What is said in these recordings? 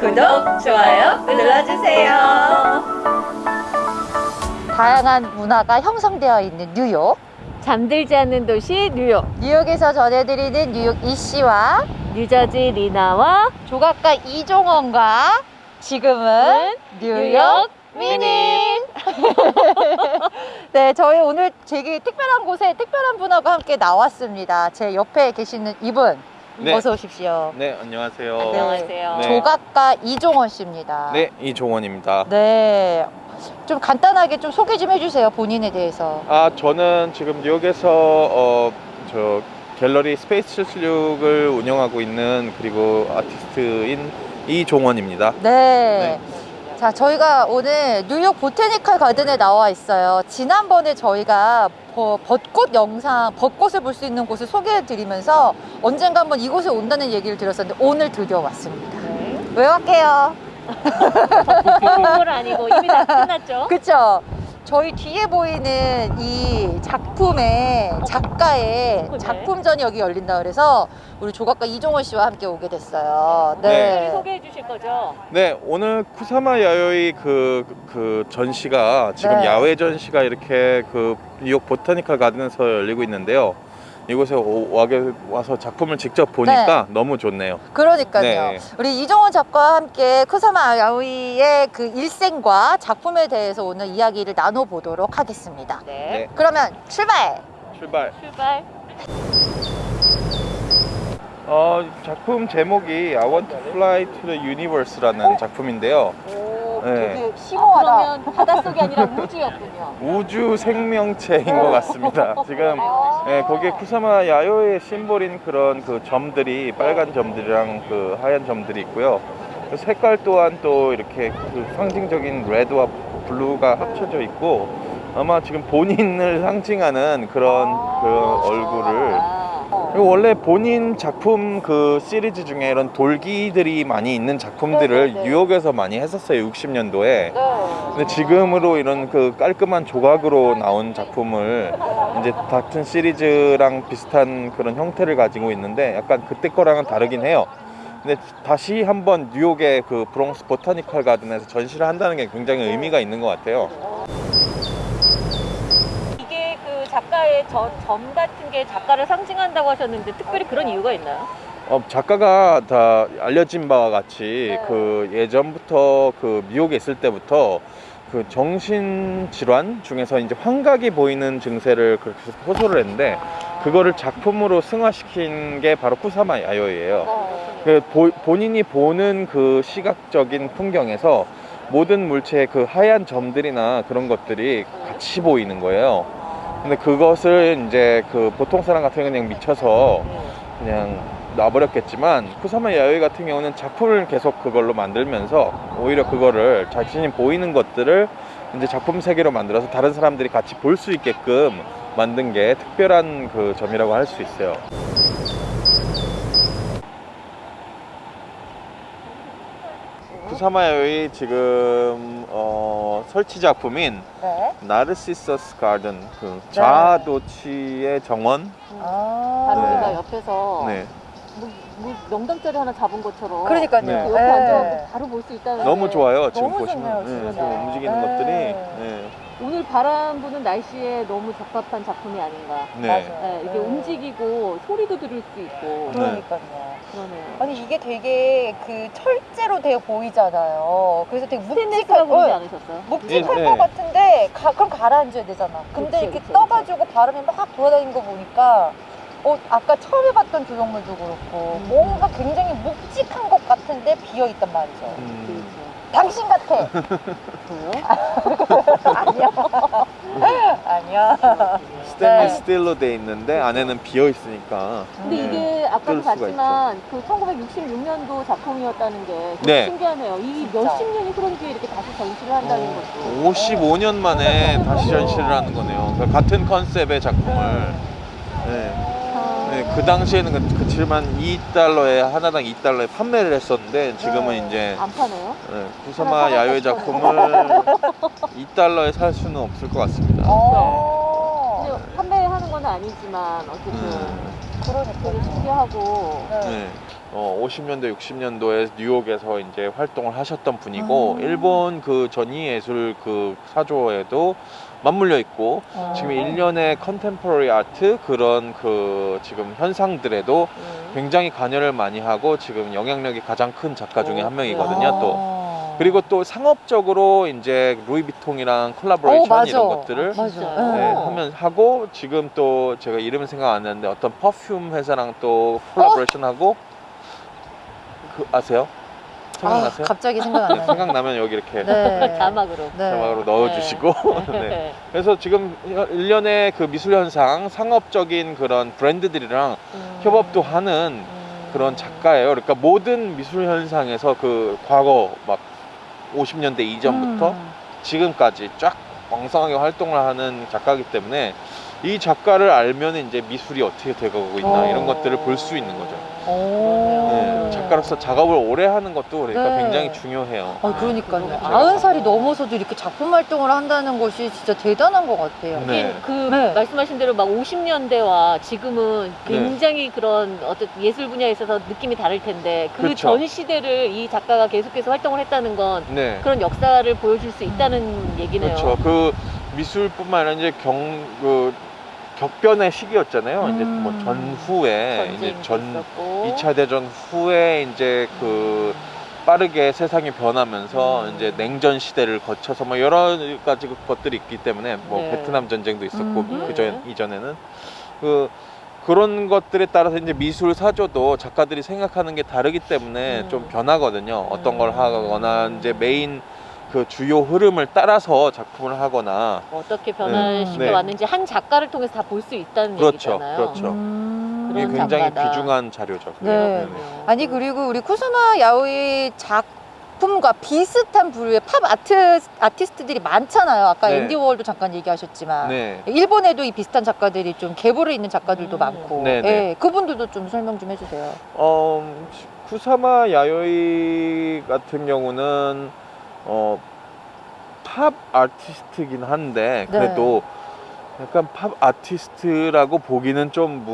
구독, 좋아요 눌러주세요. 다양한 문화가 형성되어 있는 뉴욕. 잠들지 않는 도시 뉴욕. 뉴욕에서 전해드리는 뉴욕 이씨와 뉴저지 리나와 조각가 이종원과 지금은 뉴욕 미님. 네, 저희 오늘 되게 특별한 곳에 특별한 분하고 함께 나왔습니다. 제 옆에 계시는 이분. 네. 어서 오십시오. 네, 안녕하세요. 안녕하세요. 네. 조각가 이종원 씨입니다. 네, 이종원입니다. 네. 좀 간단하게 좀 소개 좀 해주세요. 본인에 대해서. 아, 저는 지금 뉴욕에서 어, 저 갤러리 Space 76을 운영하고 있는 그리고 아티스트인 이종원입니다. 네. 자, 저희가 오늘 뉴욕 Botanical Garden에 나와 있어요. 지난번에 저희가 버- 벚꽃 영상, 벚꽃을 볼 수 있는 곳을 소개해 드리면서 언젠가 한번 이곳에 온다는 얘기를 들었었는데 오늘 드디어 왔습니다. 네. 왜 왔게요? 볼 아니고 이미 다 끝났죠? 그쵸? 저희 뒤에 보이는 이 작품의 작가의 네. 작품전이 여기 열린다 그래서 우리 조각가 이종원 씨와 함께 오게 됐어요. 특별히 네. 소개해 주실 거죠? 네, 오늘 쿠사마 야요이 그, 그 전시가 지금 네. 야외 전시가 이렇게 그 뉴욕 보타니컬 가든에서 열리고 있는데요. 이곳에 와게 와서 작품을 직접 보니까 너무 좋네요. 그러니까요. 네. 우리 이종원 작가와 함께 쿠사마 야오이의 그 일생과 작품에 대해서 오늘 이야기를 나눠보도록 하겠습니다. 네. 네. 그러면 출발! 출발. 출발. 어, 작품 제목이 I Want to Fly to the Universe라는 작품인데요. 오, 네. 되게 심오하다. 그러면 바닷속이 아니라 우주였군요. 우주 생명체인 것 같습니다. 지금 예, 거기에 쿠사마 야요이의 symbol인 그런 그 점들이 빨간 점들이랑 그 하얀 점들이 있고요. 그 색깔 또한 또 이렇게 그 상징적인 red와 blue가 합쳐져 있고 아마 지금 본인을 상징하는 그런 그 얼굴을 아, 그리고 원래 본인 작품 그 시리즈 중에 이런 돌기들이 많이 있는 작품들을 네네네. 뉴욕에서 많이 했었어요 60년도에 네. 근데 지금으로 이런 그 깔끔한 조각으로 나온 작품을 이제 같은 시리즈랑 비슷한 그런 형태를 가지고 있는데 약간 그때 거랑은 다르긴 해요. 근데 다시 한번 뉴욕의 그 브롱스 보타니컬 가든에서 전시를 한다는 게 굉장히 의미가 있는 것 같아요. 작가의 저, 점 같은 게 작가를 상징한다고 하셨는데 특별히 그런 이유가 있나요? 어, 작가가 다 알려진 바와 같이 네. 그 예전부터 그 뉴욕에 있을 때부터 그 정신 질환 중에서 이제 환각이 보이는 증세를 그렇게 호소를 했는데 그거를 작품으로 승화시킨 게 바로 쿠사마 야요이예요. 그 보- 본인이 보는 그 시각적인 풍경에서 모든 물체의 그 하얀 점들이나 그런 것들이 같이 보이는 거예요. 근데 그것을 이제 그 보통 사람 같은 경우는 그냥 미쳐서 그냥 놔버렸겠지만 쿠사마 야요이 같은 경우는 작품을 계속 그걸로 만들면서 오히려 그거를 자신이 보이는 것들을 이제 작품 세계로 만들어서 다른 사람들이 같이 볼 수 있게끔 만든 게 특별한 그 점이라고 할 수 있어요. 쿠사마 야요이 지금 어, 설치 작품인 네. 나르시서스 가든 그 자아도취의 정원 아. 다루기가 네. 옆에서 네. 뭐, 뭐 명당짜리 하나 잡은 것처럼 그러니까요. 네. 그 옆에 네. 앉아서 바로 볼 수 있다는 너무 게 좋아요 지금 너무 보시면 좋네요, 네, 움직이는 네. 것들이 네. 오늘 바람 부는 날씨에 너무 적합한 작품이 아닌가 네. 맞아요. 네, 이게 네. 움직이고 소리도 들을 수 있고 그러니까요. 그러네요 아니 이게 되게 그 철제로 되어 보이잖아요. 그래서 되게 묵직할 그러지 어, 않으셨어요? 묵직할 예, 것 예. 같은데 가, 그럼 가라앉아야 되잖아. 근데 그치, 이렇게 그치, 떠가지고 바람이 막 돌아다니는 거 보니까 어 아까 처음에 봤던 조형물도 그렇고 음. 뭔가 굉장히 묵직한 것 같은데 비어 있단 말이죠. 음. 당신 같아. 저요? 아니야. 아니야. 스테인리스 네. 돼 있는데 안에는 비어 있으니까 근데 네. 이게 아까도 봤지만 그 1966년도 작품이었다는 게 네. 신기하네요. 이. 몇십 년이 흐른 뒤에 이렇게 다시 전시를 한다는 어, 것도 55년 만에 다시 전시를 하는 거네요. 그러니까 같은 concept의 작품을. 네. 아, 네, 그 당시에는 그- 그치만 2달러에 하나당 2달러에 판매를 했었는데 지금은 네. 이제 안 파네요? 네, 구사마 야외 작품을 2달러에 살 수는 없을 것 같습니다. 어. 근데 판매하는 건 아니지만 어쨌든 음. 되게 신기하고. 네. 어, 50년대, 60년도에 뉴욕에서 이제 활동을 하셨던 분이고 아. 일본 그 전위 예술 그 사조에도 맞물려 있고 어. 지금 일련의 contemporary art 그런 그 지금 현상들에도 음. 굉장히 관여를 많이 하고 지금 영향력이 가장 큰 작가 중에 어, 한 명이거든요. 또 어. 그리고 또 상업적으로 이제 루이비통이랑 콜라보레이션 어, 맞아. 이런 것들을 맞아. 진짜요? 네, 어. 하면 하고 지금 또 제가 이름은 생각 안 나는데 어떤 perfume 회사랑 또 콜라보레이션 하고 그 아세요? 아, 생각나세요? 갑자기 생각 안 네, 나네. 생각나면 여기 이렇게 네. 자막으로. 네. 자막으로 넣어주시고 네. 그래서 지금 일련의 그 미술 현상 상업적인 그런 브랜드들이랑 음. 협업도 하는 음. 그런 작가예요. 그러니까 모든 미술 현상에서 그 과거 막 50년대 이전부터 음. 지금까지 쫙 왕성하게 활동을 하는 작가이기 때문에 이 작가를 알면 이제 미술이 어떻게 되가고 있나 어. 이런 것들을 볼 수 있는 거죠. 오. 네, 작가로서 작업을 오래 하는 것도 그러니까 네. 굉장히 중요해요. 아, 그러니까요. 그거죠. 아흔 살이 넘어서도 이렇게 작품 활동을 한다는 것이 진짜 대단한 것 같아요. 네. 그 네. 말씀하신 대로 막 50년대와 지금은 네. 굉장히 그런 어떤 예술 분야에 있어서 느낌이 다를 텐데 그 그렇죠. 전 시대를 이 작가가 계속해서 활동을 했다는 건 네. 그런 역사를 보여줄 수 있다는 얘기네요. 그렇죠. 그 미술뿐만 아니라 이제 경, 그 격변의 시기였잖아요. 이제 음. 뭐 전후에 이제 전 있었고. 2차 대전 후에 이제 그 빠르게 세상이 변하면서 음. 이제 냉전 시대를 거쳐서 뭐 여러 가지 그 것들이 있기 때문에 뭐 네. 베트남 전쟁도 있었고 음. 그전 이전에는 그 그런 것들에 따라서 이제 미술 사조도 작가들이 생각하는 게 다르기 때문에 음. 좀 변하거든요. 어떤 걸 음. 하거나 이제 메인 그 주요 흐름을 따라서 작품을 하거나 어떻게 네. 시켜 네. 왔는지 한 작가를 통해서 다 볼 수 있다는 그렇죠, 얘기잖아요. 그렇죠. 음. 이게 그런 굉장히 작가다. 귀중한 자료죠. 네. 네네. 아니 그리고 우리 쿠사마 야오이 작품과 비슷한 부류의 팝 아트 아티스트들이 많잖아요. 아까 네. 앤디 워홀도 잠깐 얘기하셨지만 네. 일본에도 이 비슷한 작가들이 좀 계보를 있는 작가들도 음. 많고, 네, 네. 예, 그분들도 좀 설명 좀 해주세요. 어, 쿠사마 야요이 같은 경우는 어, 팝 아티스트긴 한데 네. 그래도 약간 팝 아티스트라고 보기는 좀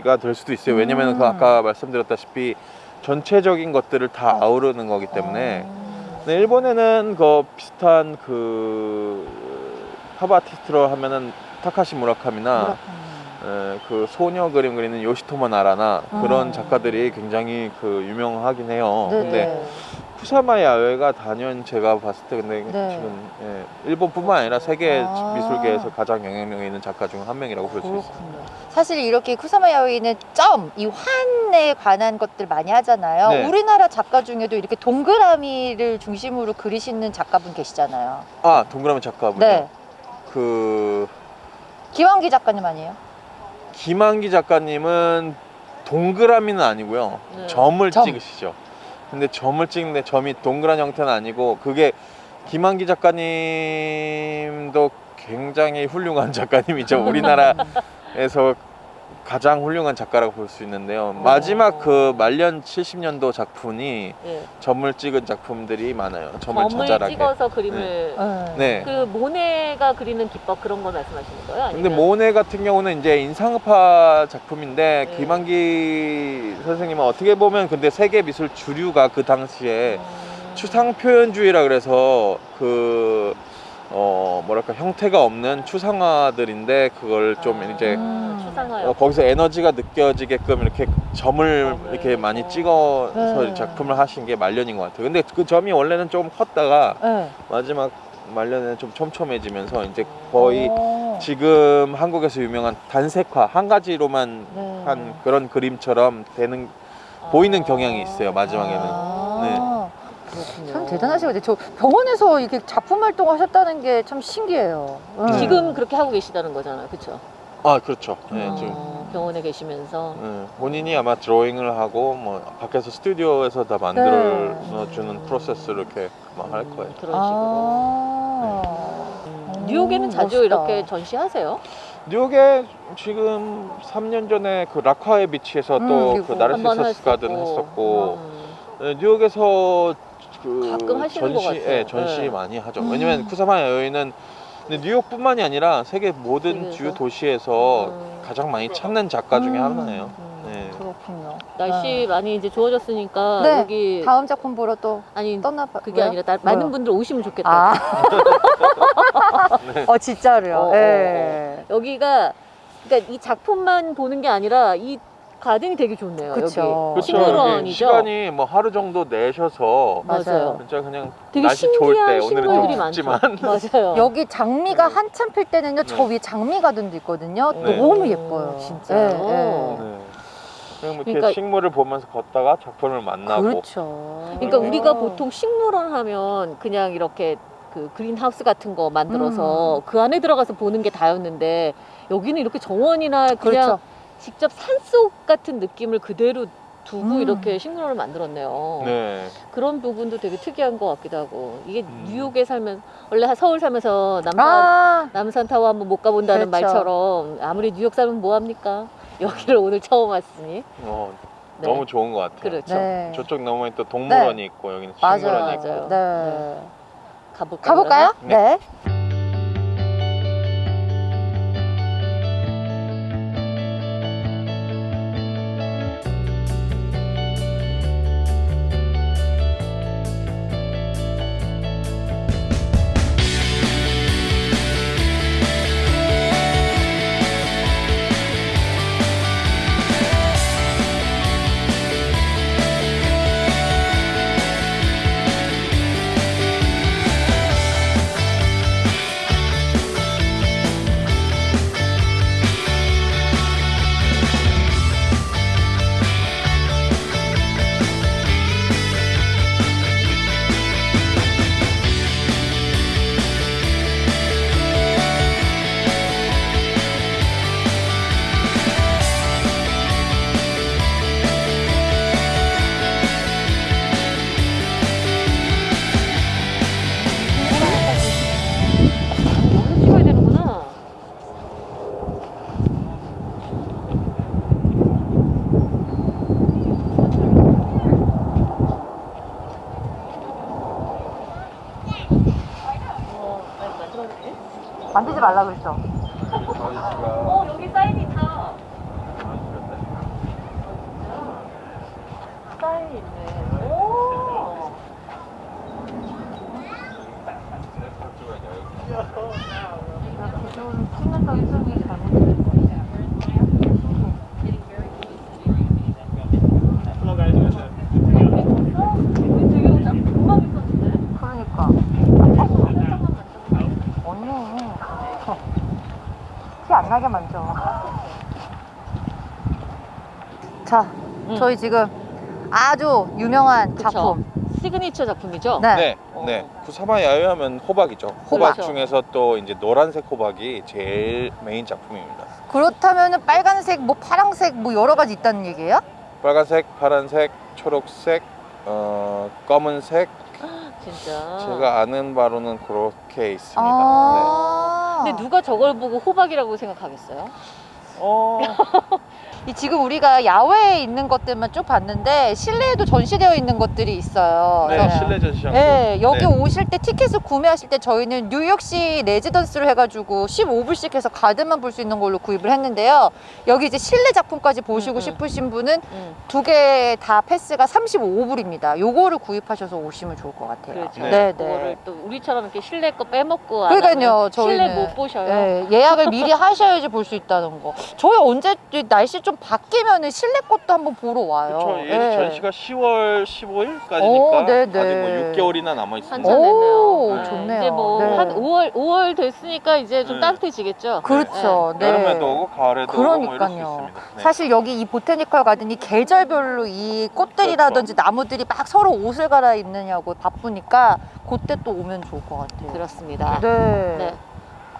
무리가 될 수도 있어요. 왜냐면 그 음. 아까 말씀드렸다시피 전체적인 것들을 다 아우르는 거기 때문에 어. 네, 일본에는 그 비슷한 그팝 아티스트로 하면은 타카시 무라카미나 무라카미. 에, 그 소녀 그림 그리는 요시토모 나라나 그런 어. 작가들이 굉장히 그 유명하긴 해요. 네, 근데 네. 쿠사마 야외가 단연 제가 봤을 때 근데 네. 지금 예, 일본뿐만 아니라 세계 아. 미술계에서 가장 영향력 있는 작가 중 한 명이라고 볼 수. 그렇군요. 사실 이렇게 쿠사마 야오이는 점, 이 환에 관한 것들 많이 하잖아요. 네. 우리나라 작가 중에도 이렇게 동그라미를 중심으로 그리시는 작가분 계시잖아요. 아 동그라미 작가분요. 네. 그 기왕기 작가님 아니에요? 김한기 작가님은 동그라미는 아니고요. 네. 점을 점. 찍으시죠. 근데 점을 찍는데 점이 동그란 형태는 아니고 그게 김한기 작가님도 굉장히 훌륭한 작가님이죠. 우리나라에서 가장 훌륭한 작가라고 볼 수 있는데요. 마지막 그 말년 70년도 작품이 예. 점을 찍은 작품들이 많아요. 점을 점을 자잘하게. 찍어서 그림을 네. 네. 그 모네가 그리는 기법 그런 거 말씀하시는 거예요? 아니면 근데 모네 같은 경우는 이제 인상파 작품인데 네. 김한기 선생님은 어떻게 보면 근데 세계 미술 주류가 그 당시에 음. 추상 표현주의라 그래서 그 어 뭐랄까 형태가 없는 추상화들인데 그걸 좀 아, 이제. 어, 거기서 에너지가 느껴지게끔 이렇게 점을 점을, 이렇게 많이 어. 찍어서 네. 작품을 하신 게 말년인 것 같아요. 근데 그 점이 원래는 좀 컸다가 네. 마지막 말년에는 좀 촘촘해지면서 이제 거의 어. 지금 한국에서 유명한 단색화 한 가지로만 네. 한 그런 그림처럼 되는 보이는 경향이 있어요, 마지막에는. 아, 그렇군요. 참 대단하시거든요. 저 병원에서 이렇게 작품 활동 하셨다는 게 참 신기해요. 음. 네. 지금 그렇게 하고 계시다는 거잖아요, 그렇죠? 아 그렇죠. 네, 어. 지금 병원에 계시면서 네, 본인이 아마 드로잉을 하고 뭐 밖에서 스튜디오에서 다 만들어 주는 프로세스를 이렇게 아마 할 거예요. 음, 그런 식으로. 아. 음, 뉴욕에는 자주 멋있다. 이렇게 전시하세요? 뉴욕에 지금 3년 전에 그 락화의 비치에서 음, 또 그리고 그 한번 나르시서스 가든 했었고. 했었고 음. 네, 뉴욕에서 그 가끔 하시는 것 전시, 같아요. 예, 전시 네. 많이 하죠. 음. 왜냐면 쿠사마 여인은 근데 뉴욕뿐만이 아니라 세계 모든 세계에서? 주요 도시에서 음. 가장 많이 찾는 작가 중에 음. 하나예요. 음. 네. 그렇군요. 날씨 많이 이제 좋아졌으니까 네. 여기 다음 작품 보러 또 아니 떠나 봐. 그게 아니라 나- 많은 분들 오시면 좋겠다. 아. 네. 어 진짜로요. 어, 어, 예. 여기가 그러니까 이 작품만 보는 게 아니라 이 가든이 되게 좋네요. 그쵸. 여기 그렇죠. 시간이 뭐 하루 정도 내셔서 맞아요. 진짜 그냥 되게 날씨 좋을 때 오늘은 좀. 춥지만 맞아요. 여기 장미가 네. 한참 필 때는요. 저 네. 위에 장미 가든도 있거든요. 네. 너무 예뻐요. 진짜요? 예, 예. 네. 그냥 뭐 이렇게 그러니까- 식물을 보면서 걷다가 작품을 만나고 그렇죠. 그러니까 음. 우리가 보통 식물원 하면 그냥 이렇게 그 그린하우스 같은 거 만들어서 음. 그 안에 들어가서 보는 게 다였는데 여기는 이렇게 정원이나 그냥 그렇죠. 직접 산속 같은 느낌을 그대로 두고 음. 이렇게 식물원을 만들었네요. 네. 그런 부분도 되게 특이한 것 같기도 하고 이게 음. 뉴욕에 살면 원래 서울 살면서 남산 아, 남산 타워 한번 못 가본다는 그렇죠. 말처럼 아무리 뉴욕 살면 뭐 합니까? 여기를 오늘 처음 왔으니 어, 네. 너무 좋은 것 같아요. 그렇죠. 네. 저쪽 너머에 또 동물원이 있고 여기는 맞아요. 식물원이 있고 맞아요. 네. 가볼까요? 가볼까요? 그러면? 네. 말라 그랬죠. 어, 여기 사인이 있다. 사인이 있네. 오. 찍는다고 일성이 잘못된 거 되게 딱 금방 있었는데? 그러니까. 언니. 나게 만져. 자, 음. 저희 지금 아주 유명한 그쵸. 작품. 시그니처 작품이죠? 네. 네, 어. 네. 쿠사마 야요이 하면 호박이죠. 호박. 호박 중에서 또 이제 노란색 호박이 제일 메인 작품입니다. 그렇다면 빨간색, 뭐 파랑색, 뭐 여러 가지 있다는 얘기예요? 빨간색, 파란색, 초록색, 어, 검은색. 진짜. 제가 아는 바로는 그렇게 있습니다. 네. 아. 근데 누가 저걸 보고 호박이라고 생각하겠어요? 네. 어, 이 지금 우리가 야외에 있는 것들만 쭉 봤는데 실내에도 전시되어 있는 것들이 있어요. 네, 그래서 실내 전시장. 네, 여기 네. 오실 때 티켓을 구매하실 때 저희는 뉴욕시 레지던스로 해가지고 15불씩 해서 가든만 볼 수 있는 걸로 구입을 했는데요. 여기 이제 실내 작품까지 보시고 음, 음. 싶으신 분은 응. 두개 다 패스가 35불입니다. 요거를 구입하셔서 오시면 좋을 것 같아요. 그렇죠. 네, 그거를 네. 또 우리처럼 이렇게 실내 거 빼먹고 안 그러니까요, 하면 실내 저희는. 못 보셔요. 네, 예약을 미리 하셔야지 볼 수 있다는 거. 저희 언제 날씨 좀 바뀌면은 실내 것도 한번 보러 와요. 그렇죠. 이 네. 전시가 10월 15일까지니까 오, 네, 아직 뭐 네. 6개월이나 남아 있습니다. 오. 네. 좋네요. 이제 뭐 네. 한 5월 5월 됐으니까 이제 좀 네. 따뜻해지겠죠. 그렇죠. 네. 여름에도 오고 가을에도 오고 뭐 이럴 수 그러니까요. 있습니다. 네. 사실 여기 이 보테니컬 가든이 계절별로 이 꽃들이라든지 그렇죠. 나무들이 막 서로 옷을 갈아입느냐고 바쁘니까 그때 또 오면 좋을 것 같아요. 그렇습니다. 네. 네.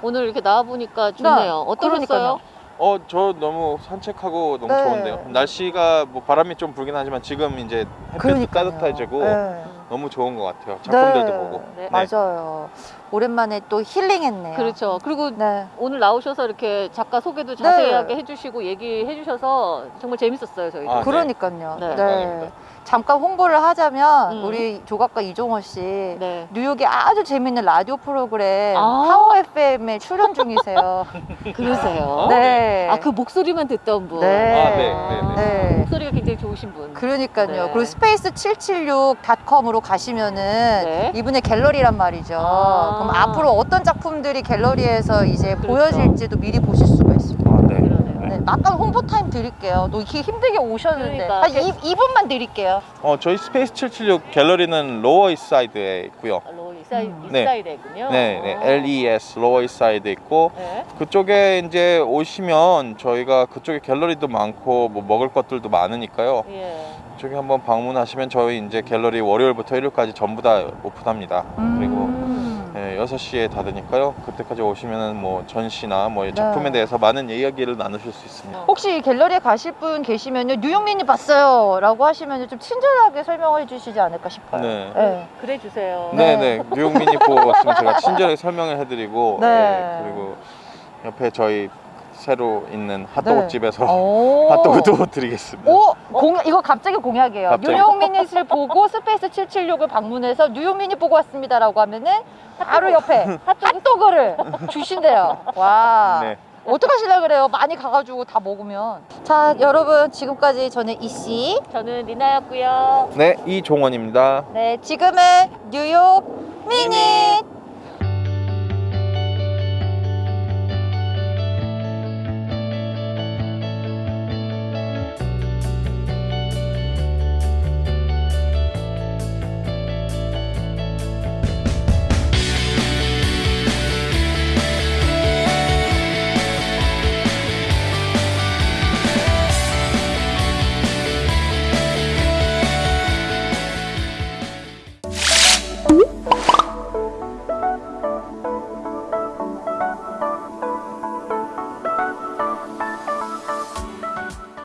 오늘 이렇게 나와 보니까 좋네요. 어떠셨어요? 그러니까요. 어, 저 너무 산책하고 너무 네. 좋은데요. 날씨가 뭐 바람이 좀 불긴 하지만 지금 이제 햇볕도 그러니까요. 따뜻해지고 네. 음. 너무 좋은 것 같아요. 작품들도 네. 보고. 네. 맞아요. 오랜만에 또 힐링했네요. 그렇죠. 그리고 네. 오늘 나오셔서 이렇게 작가 소개도 자세하게 해주시고 얘기해 주셔서 정말 재밌었어요 저희도. 아, 네. 그러니까요. 네. 네. 잠깐 홍보를 하자면 음. 우리 조각가 이종원 씨 네. 뉴욕에 아주 재밌는 라디오 프로그램 아. Power FM에 출연 중이세요. 그러세요. 네. 아 그 목소리만 듣던 분. 네. 아, 네, 네, 네. 목소리가 굉장히 좋으신 분. 그러니까요. 네. 그리고 Space 776.com으로 가시면은 네. 이분의 갤러리란 말이죠. 아. 그럼 앞으로 어떤 작품들이 갤러리에서 이제 그렇죠. 보여질지도 미리 보실 수가 있습니다. 아, 네. 네, 약간 홍보 타임 드릴게요. 너 이렇게 힘들게 오셨는데 그러니까. 한 2, 분만 드릴게요. 어, 저희 Space 776 갤러리는 Lower East Side에 있고요. Lower 이사이, 음. 네. East Side군요. 네, 네. LES Lower East Side 있고 네. 그쪽에 이제 오시면 저희가 그쪽에 갤러리도 많고 뭐 먹을 것들도 많으니까요. 예. 저기 한번 방문하시면 저희 이제 갤러리 월요일부터 일요일까지 전부 다 오픈합니다. 그리고 음. 네, 6시에 닫으니까요. 그때까지 오시면은 뭐 전시나 뭐 작품에 네. 대해서 많은 이야기를 나누실 수 있습니다. 혹시 갤러리에 가실 분 계시면요 New York Minute 봤어요 라고 하시면 좀 친절하게 설명해 주시지 않을까 싶어요. 네. 네. 그래 주세요. 네. 네, 네. New York Minute 보고 왔으면 제가 친절하게 설명을 해드리고 네. 네, 그리고 옆에 저희 새로 있는 핫도그 네. 집에서 오. 핫도그도 드리겠습니다. 오, 공약, 이거 갑자기 공약이에요. 갑자기. New York Minute을 보고 Space 776을 방문해서 New York Minute 보고 왔습니다라고 하면은 바로 옆에 핫도그를 주신대요. 와. 네. 어떡하실라 그래요? 많이 가가지고 다 먹으면. 자, 여러분 지금까지 저는 이씨. 저는 리나였고요. 네, 이종원입니다. 네, 지금은 뉴욕 미닛.